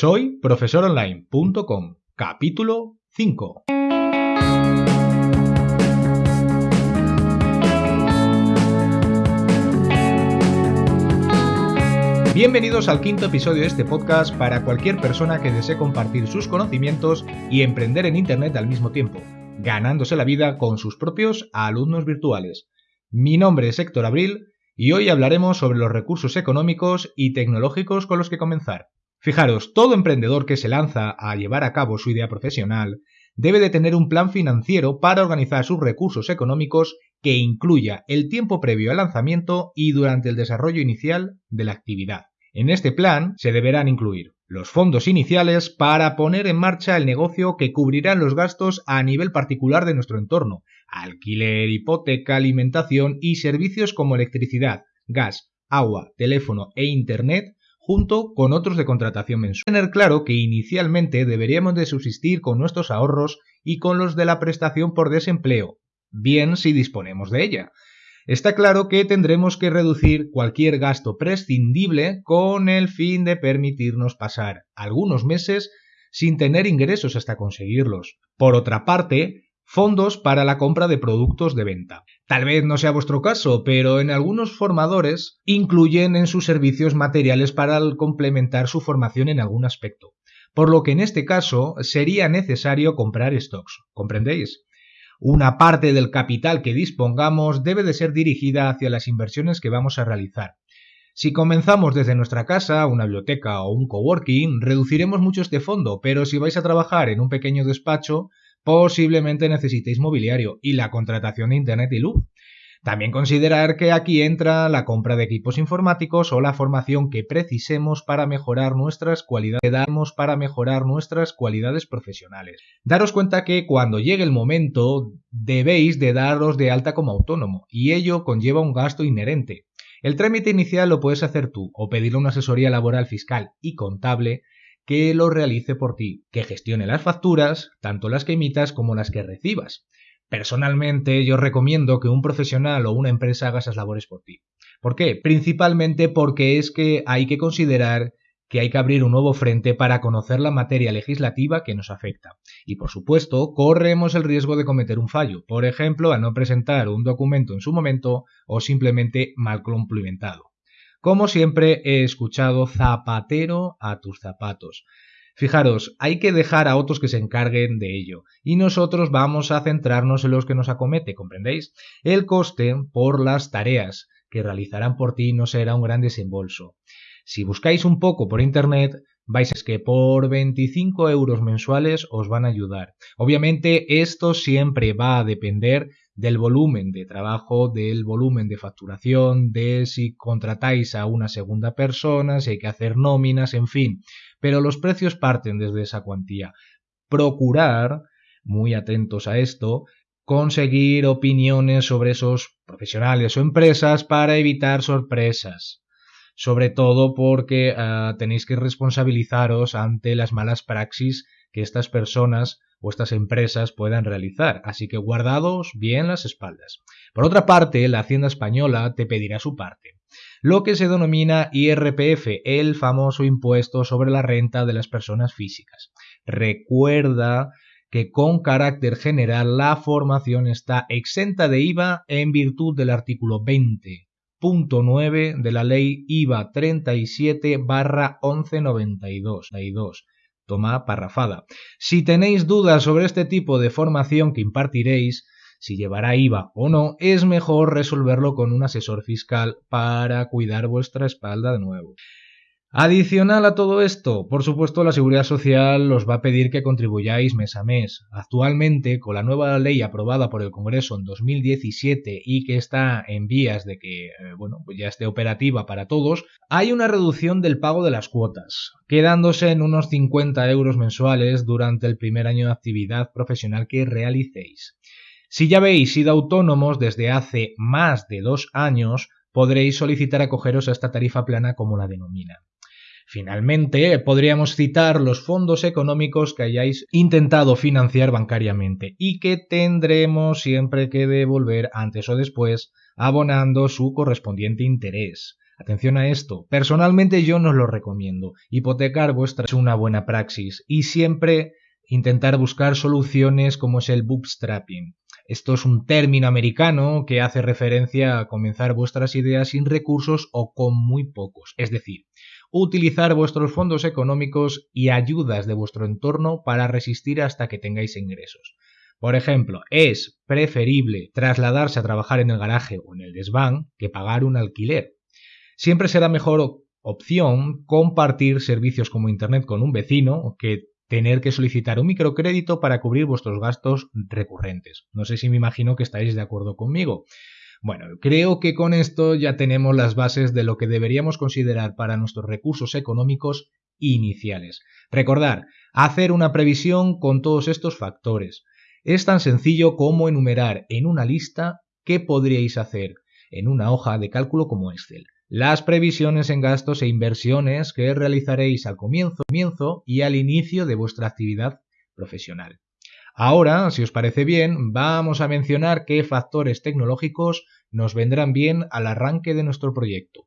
Soy profesoronline.com, capítulo 5. Bienvenidos al quinto episodio de este podcast para cualquier persona que desee compartir sus conocimientos y emprender en Internet al mismo tiempo, ganándose la vida con sus propios alumnos virtuales. Mi nombre es Héctor Abril y hoy hablaremos sobre los recursos económicos y tecnológicos con los que comenzar. Fijaros, todo emprendedor que se lanza a llevar a cabo su idea profesional debe de tener un plan financiero para organizar sus recursos económicos que incluya el tiempo previo al lanzamiento y durante el desarrollo inicial de la actividad. En este plan se deberán incluir los fondos iniciales para poner en marcha el negocio que cubrirán los gastos a nivel particular de nuestro entorno, alquiler, hipoteca, alimentación y servicios como electricidad, gas, agua, teléfono e internet junto con otros de contratación mensual. Tener claro que inicialmente deberíamos de subsistir con nuestros ahorros y con los de la prestación por desempleo, bien si disponemos de ella. Está claro que tendremos que reducir cualquier gasto prescindible con el fin de permitirnos pasar algunos meses sin tener ingresos hasta conseguirlos. Por otra parte, fondos para la compra de productos de venta. Tal vez no sea vuestro caso, pero en algunos formadores incluyen en sus servicios materiales para complementar su formación en algún aspecto. Por lo que en este caso sería necesario comprar stocks. ¿Comprendéis? Una parte del capital que dispongamos debe de ser dirigida hacia las inversiones que vamos a realizar. Si comenzamos desde nuestra casa, una biblioteca o un coworking, reduciremos mucho este fondo, pero si vais a trabajar en un pequeño despacho, posiblemente necesitéis mobiliario y la contratación de Internet y luz. También considerar que aquí entra la compra de equipos informáticos o la formación que precisemos para mejorar nuestras cualidades, para mejorar nuestras cualidades profesionales. Daros cuenta que cuando llegue el momento debéis de daros de alta como autónomo y ello conlleva un gasto inherente. El trámite inicial lo puedes hacer tú o pedirle una asesoría laboral fiscal y contable que lo realice por ti, que gestione las facturas, tanto las que emitas como las que recibas. Personalmente yo recomiendo que un profesional o una empresa haga esas labores por ti. ¿Por qué? Principalmente porque es que hay que considerar que hay que abrir un nuevo frente para conocer la materia legislativa que nos afecta. Y por supuesto, corremos el riesgo de cometer un fallo, por ejemplo, a no presentar un documento en su momento o simplemente mal complementado. Como siempre he escuchado zapatero a tus zapatos. Fijaros, hay que dejar a otros que se encarguen de ello, y nosotros vamos a centrarnos en los que nos acomete, ¿comprendéis? El coste por las tareas que realizarán por ti no será un gran desembolso. Si buscáis un poco por internet, vais ver que por 25 euros mensuales os van a ayudar. Obviamente esto siempre va a depender del volumen de trabajo, del volumen de facturación, de si contratáis a una segunda persona, si hay que hacer nóminas, en fin. Pero los precios parten desde esa cuantía. Procurar, muy atentos a esto, conseguir opiniones sobre esos profesionales o empresas para evitar sorpresas. Sobre todo porque ah, tenéis que responsabilizaros ante las malas praxis que estas personas o estas empresas puedan realizar, así que guardados bien las espaldas. Por otra parte, la Hacienda Española te pedirá su parte, lo que se denomina IRPF, el famoso impuesto sobre la renta de las personas físicas. Recuerda que con carácter general la formación está exenta de IVA en virtud del artículo 20.9 de la ley IVA 37 barra 1192 toma parrafada. Si tenéis dudas sobre este tipo de formación que impartiréis, si llevará IVA o no, es mejor resolverlo con un asesor fiscal para cuidar vuestra espalda de nuevo. Adicional a todo esto, por supuesto, la Seguridad Social os va a pedir que contribuyáis mes a mes. Actualmente, con la nueva ley aprobada por el Congreso en 2017 y que está en vías de que, eh, bueno, pues ya esté operativa para todos, hay una reducción del pago de las cuotas, quedándose en unos 50 euros mensuales durante el primer año de actividad profesional que realicéis. Si ya habéis sido autónomos desde hace más de dos años, podréis solicitar acogeros a esta tarifa plana como la denominan. Finalmente, podríamos citar los fondos económicos que hayáis intentado financiar bancariamente y que tendremos siempre que devolver antes o después abonando su correspondiente interés. Atención a esto. Personalmente yo no lo recomiendo. Hipotecar vuestra es una buena praxis y siempre intentar buscar soluciones como es el bootstrapping. Esto es un término americano que hace referencia a comenzar vuestras ideas sin recursos o con muy pocos. Es decir, utilizar vuestros fondos económicos y ayudas de vuestro entorno para resistir hasta que tengáis ingresos. Por ejemplo, es preferible trasladarse a trabajar en el garaje o en el desván que pagar un alquiler. Siempre será mejor opción compartir servicios como Internet con un vecino que tener que solicitar un microcrédito para cubrir vuestros gastos recurrentes. No sé si me imagino que estáis de acuerdo conmigo. Bueno, creo que con esto ya tenemos las bases de lo que deberíamos considerar para nuestros recursos económicos iniciales. Recordar, hacer una previsión con todos estos factores. Es tan sencillo como enumerar en una lista qué podríais hacer en una hoja de cálculo como Excel las previsiones en gastos e inversiones que realizaréis al comienzo, comienzo y al inicio de vuestra actividad profesional. Ahora, si os parece bien, vamos a mencionar qué factores tecnológicos nos vendrán bien al arranque de nuestro proyecto.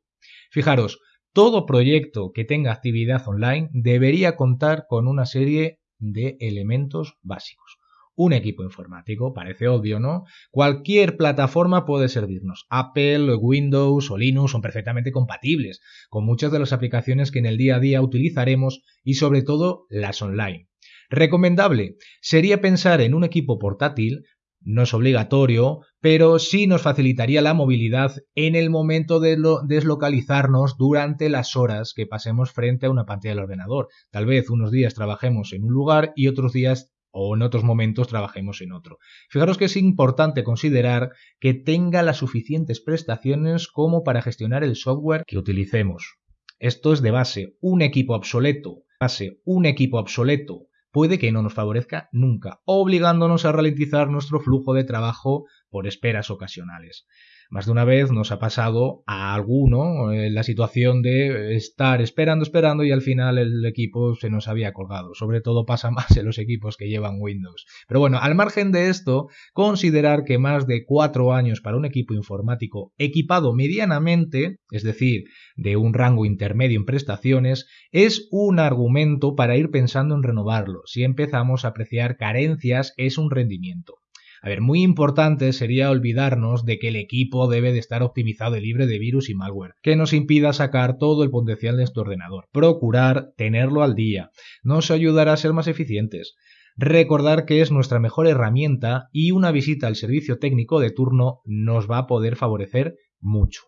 Fijaros, todo proyecto que tenga actividad online debería contar con una serie de elementos básicos un equipo informático. Parece obvio, ¿no? Cualquier plataforma puede servirnos. Apple, Windows o Linux son perfectamente compatibles con muchas de las aplicaciones que en el día a día utilizaremos y sobre todo las online. Recomendable sería pensar en un equipo portátil no es obligatorio, pero sí nos facilitaría la movilidad en el momento de deslocalizarnos durante las horas que pasemos frente a una pantalla del ordenador. Tal vez unos días trabajemos en un lugar y otros días o en otros momentos trabajemos en otro. Fijaros que es importante considerar que tenga las suficientes prestaciones como para gestionar el software que utilicemos. Esto es de base, un equipo obsoleto, base, un equipo obsoleto puede que no nos favorezca nunca, obligándonos a ralentizar nuestro flujo de trabajo por esperas ocasionales. Más de una vez nos ha pasado a alguno eh, la situación de estar esperando, esperando y al final el equipo se nos había colgado. Sobre todo pasa más en los equipos que llevan Windows. Pero bueno, al margen de esto, considerar que más de cuatro años para un equipo informático equipado medianamente, es decir, de un rango intermedio en prestaciones, es un argumento para ir pensando en renovarlo. Si empezamos a apreciar carencias, es un rendimiento. A ver, muy importante sería olvidarnos de que el equipo debe de estar optimizado y libre de virus y malware, que nos impida sacar todo el potencial de nuestro ordenador. Procurar tenerlo al día. Nos ayudará a ser más eficientes. Recordar que es nuestra mejor herramienta y una visita al servicio técnico de turno nos va a poder favorecer mucho.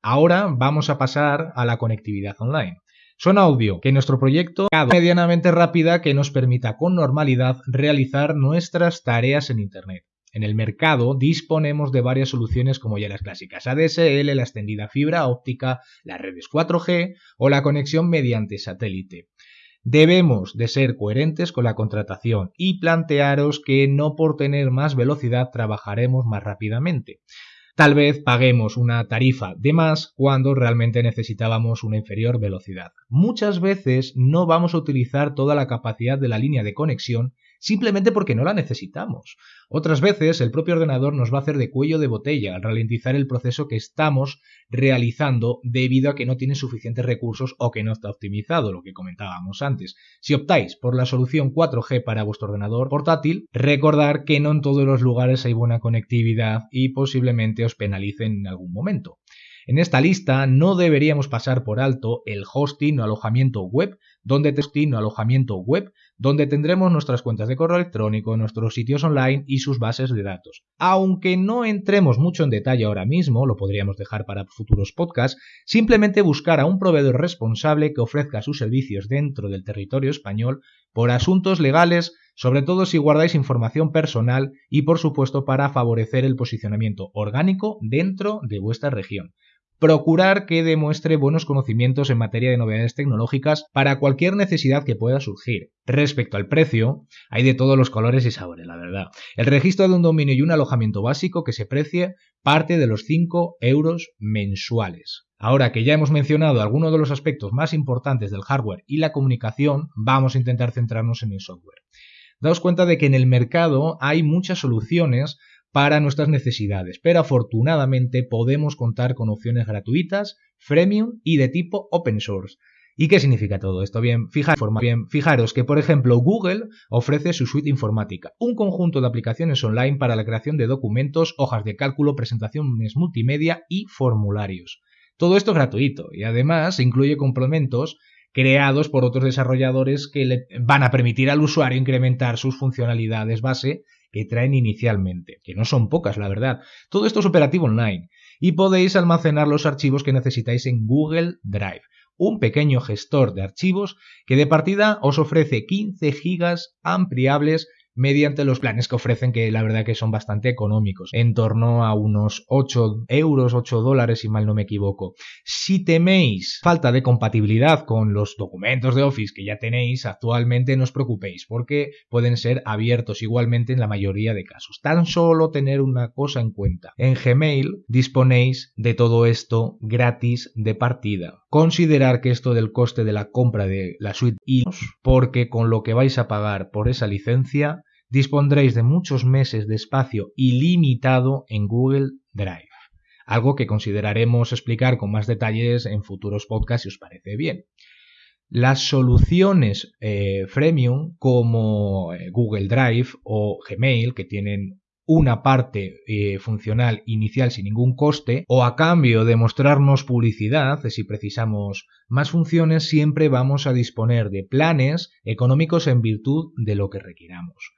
Ahora vamos a pasar a la conectividad online. Suena obvio que nuestro proyecto sea medianamente rápida que nos permita con normalidad realizar nuestras tareas en Internet. En el mercado disponemos de varias soluciones como ya las clásicas ADSL, la extendida fibra óptica, las redes 4G o la conexión mediante satélite. Debemos de ser coherentes con la contratación y plantearos que no por tener más velocidad trabajaremos más rápidamente. Tal vez paguemos una tarifa de más cuando realmente necesitábamos una inferior velocidad. Muchas veces no vamos a utilizar toda la capacidad de la línea de conexión simplemente porque no la necesitamos. Otras veces el propio ordenador nos va a hacer de cuello de botella al ralentizar el proceso que estamos realizando debido a que no tiene suficientes recursos o que no está optimizado, lo que comentábamos antes. Si optáis por la solución 4G para vuestro ordenador portátil, recordar que no en todos los lugares hay buena conectividad y posiblemente os penalicen en algún momento. En esta lista no deberíamos pasar por alto el hosting o alojamiento web, donde hosting o alojamiento web, donde tendremos nuestras cuentas de correo electrónico, nuestros sitios online y sus bases de datos. Aunque no entremos mucho en detalle ahora mismo, lo podríamos dejar para futuros podcasts, simplemente buscar a un proveedor responsable que ofrezca sus servicios dentro del territorio español por asuntos legales, sobre todo si guardáis información personal y por supuesto para favorecer el posicionamiento orgánico dentro de vuestra región procurar que demuestre buenos conocimientos en materia de novedades tecnológicas para cualquier necesidad que pueda surgir. Respecto al precio, hay de todos los colores y sabores, la verdad. El registro de un dominio y un alojamiento básico que se precie parte de los 5 euros mensuales. Ahora que ya hemos mencionado algunos de los aspectos más importantes del hardware y la comunicación, vamos a intentar centrarnos en el software. Daos cuenta de que en el mercado hay muchas soluciones para nuestras necesidades, pero afortunadamente podemos contar con opciones gratuitas, freemium y de tipo open source. ¿Y qué significa todo esto? Bien, bien, fijaros que, por ejemplo, Google ofrece su suite informática, un conjunto de aplicaciones online para la creación de documentos, hojas de cálculo, presentaciones multimedia y formularios. Todo esto es gratuito y además incluye complementos creados por otros desarrolladores que le van a permitir al usuario incrementar sus funcionalidades base que traen inicialmente, que no son pocas, la verdad. Todo esto es operativo online y podéis almacenar los archivos que necesitáis en Google Drive un pequeño gestor de archivos que de partida os ofrece 15 gigas ampliables mediante los planes que ofrecen que la verdad que son bastante económicos, en torno a unos 8 euros, 8 dólares si mal no me equivoco. Si teméis falta de compatibilidad con los documentos de Office que ya tenéis actualmente, no os preocupéis porque pueden ser abiertos igualmente en la mayoría de casos. Tan solo tener una cosa en cuenta. En Gmail disponéis de todo esto gratis de partida. Considerar que esto del coste de la compra de la suite y porque con lo que vais a pagar por esa licencia dispondréis de muchos meses de espacio ilimitado en Google Drive, algo que consideraremos explicar con más detalles en futuros podcasts si os parece bien. Las soluciones eh, freemium como eh, Google Drive o Gmail, que tienen una parte eh, funcional inicial sin ningún coste, o a cambio de mostrarnos publicidad, si precisamos más funciones, siempre vamos a disponer de planes económicos en virtud de lo que requiramos.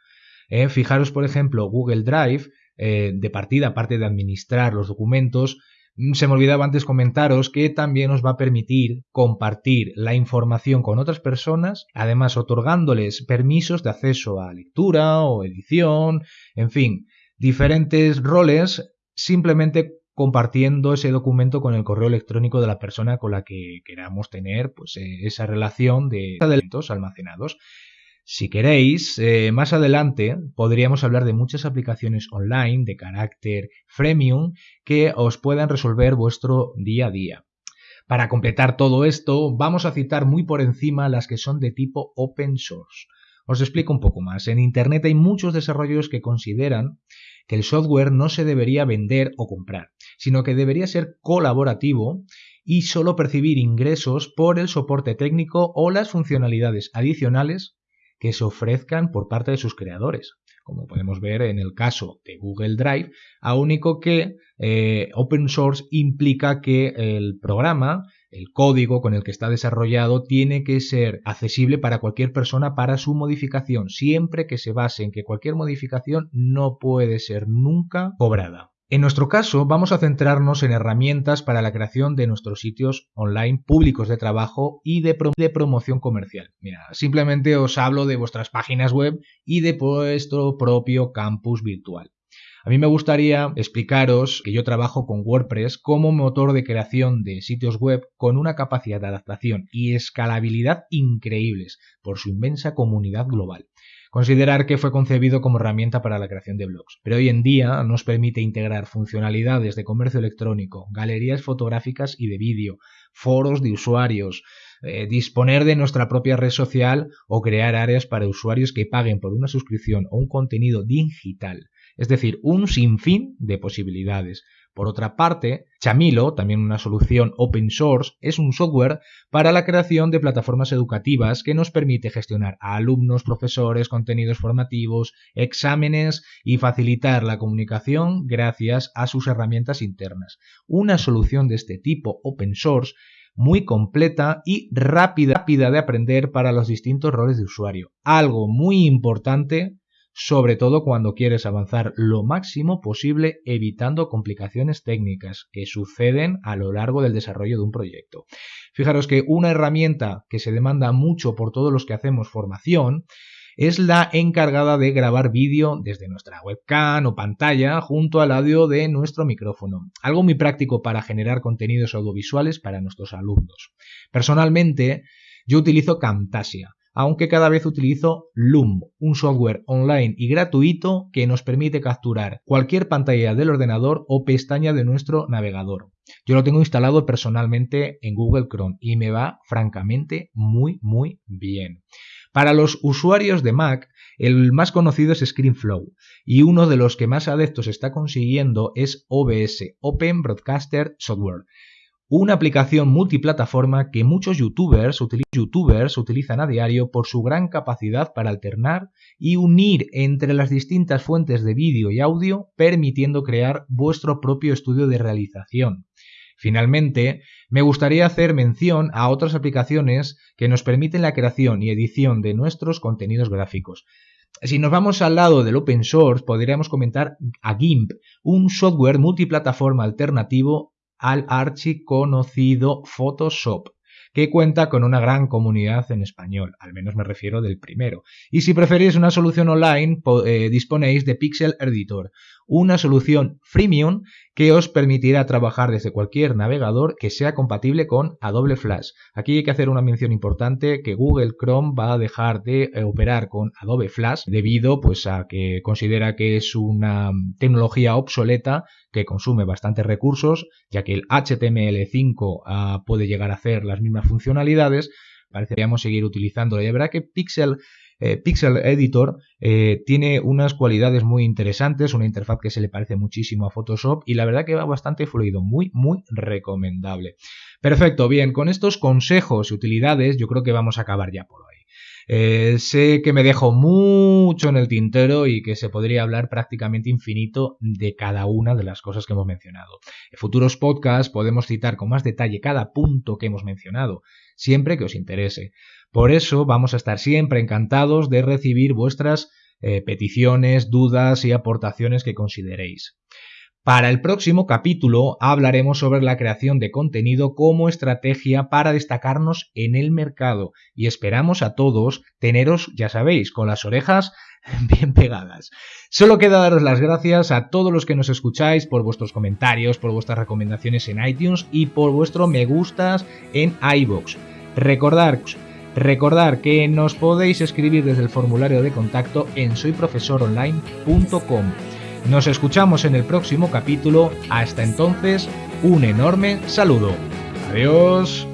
Eh, fijaros, por ejemplo, Google Drive, eh, de partida, aparte de administrar los documentos, mm, se me olvidaba antes comentaros que también os va a permitir compartir la información con otras personas, además otorgándoles permisos de acceso a lectura o edición, en fin, diferentes roles simplemente compartiendo ese documento con el correo electrónico de la persona con la que queramos tener pues, eh, esa relación de elementos almacenados. Si queréis, eh, más adelante podríamos hablar de muchas aplicaciones online de carácter freemium que os puedan resolver vuestro día a día. Para completar todo esto, vamos a citar muy por encima las que son de tipo open source. Os explico un poco más. En Internet hay muchos desarrollos que consideran que el software no se debería vender o comprar, sino que debería ser colaborativo y solo percibir ingresos por el soporte técnico o las funcionalidades adicionales que se ofrezcan por parte de sus creadores. Como podemos ver en el caso de Google Drive, a único que eh, open source implica que el programa, el código con el que está desarrollado, tiene que ser accesible para cualquier persona para su modificación, siempre que se base en que cualquier modificación no puede ser nunca cobrada. En nuestro caso, vamos a centrarnos en herramientas para la creación de nuestros sitios online públicos de trabajo y de, promoción comercial. Mira, simplemente os hablo de vuestras páginas web y de vuestro propio campus virtual. A mí me gustaría explicaros que yo trabajo con WordPress como motor de creación de sitios web con una capacidad de adaptación y escalabilidad increíbles por su inmensa comunidad global. Considerar que fue concebido como herramienta para la creación de blogs, pero hoy en día nos permite integrar funcionalidades de comercio electrónico, galerías fotográficas y de vídeo, foros de usuarios, eh, disponer de nuestra propia red social o crear áreas para usuarios que paguen por una suscripción o un contenido digital. Es decir, un sinfín de posibilidades. Por otra parte, Chamilo, también una solución open source, es un software para la creación de plataformas educativas que nos permite gestionar a alumnos, profesores, contenidos formativos, exámenes y facilitar la comunicación gracias a sus herramientas internas. Una solución de este tipo open source muy completa y rápida, rápida de aprender para los distintos roles de usuario. Algo muy importante sobre todo cuando quieres avanzar lo máximo posible evitando complicaciones técnicas que suceden a lo largo del desarrollo de un proyecto. Fijaros que una herramienta que se demanda mucho por todos los que hacemos formación es la encargada de grabar vídeo desde nuestra webcam o pantalla junto al audio de nuestro micrófono. Algo muy práctico para generar contenidos audiovisuales para nuestros alumnos. Personalmente, yo utilizo Camtasia aunque cada vez utilizo Loom, un software online y gratuito que nos permite capturar cualquier pantalla del ordenador o pestaña de nuestro navegador. Yo lo tengo instalado personalmente en Google Chrome y me va francamente muy muy bien. Para los usuarios de Mac, El más conocido es ScreenFlow y uno de los que más adeptos está consiguiendo es OBS, Open Broadcaster Software una aplicación multiplataforma que muchos youtubers, utilizan a diario por su gran capacidad para alternar y unir entre las distintas fuentes de vídeo y audio, permitiendo crear vuestro propio estudio de realización. Finalmente, me gustaría hacer mención a otras aplicaciones que nos permiten la creación y edición de nuestros contenidos gráficos. Si nos vamos al lado del open source, podríamos comentar a GIMP, un software multiplataforma alternativo al archiconocido Photoshop, que cuenta con una gran comunidad en español, al menos me refiero del primero. Y si preferís una solución online, eh, disponéis de Pixel Editor, una solución freemium que os permitirá trabajar desde cualquier navegador que sea compatible con Adobe Flash. Aquí hay que hacer una mención importante que Google Chrome va a dejar de eh, operar con Adobe Flash debido pues a que considera que es una tecnología obsoleta que consume bastantes recursos, ya que el HTML5 ah, puede llegar a hacer las mismas funcionalidades. Pareceríamos seguir utilizando. Y verdad que Pixel eh, Pixel Editor eh, tiene unas cualidades muy interesantes, una interfaz que se le parece muchísimo a Photoshop y la verdad que va bastante fluido, muy, muy recomendable. Perfecto, bien, con estos consejos y utilidades yo creo que vamos a acabar ya por hoy. Eh, sé que me dejo mucho en el tintero y que se podría hablar prácticamente infinito de cada una de las cosas que hemos mencionado. En futuros podcasts podemos citar con más detalle cada punto que hemos mencionado, siempre que os interese. Por eso vamos a estar siempre encantados de recibir vuestras eh, peticiones, dudas y aportaciones que consideréis. Para el próximo capítulo hablaremos sobre la creación de contenido como estrategia para destacarnos en el mercado y esperamos a todos teneros, ya sabéis, con las orejas bien pegadas. Solo queda daros las gracias a todos los que nos escucháis por vuestros comentarios, por vuestras recomendaciones en iTunes y por vuestro me gustas en iBox. Recordad Recordar que nos podéis escribir desde el formulario de contacto en soyprofesoronline.com. Nos escuchamos en el próximo capítulo. Hasta entonces, un enorme saludo. Adiós.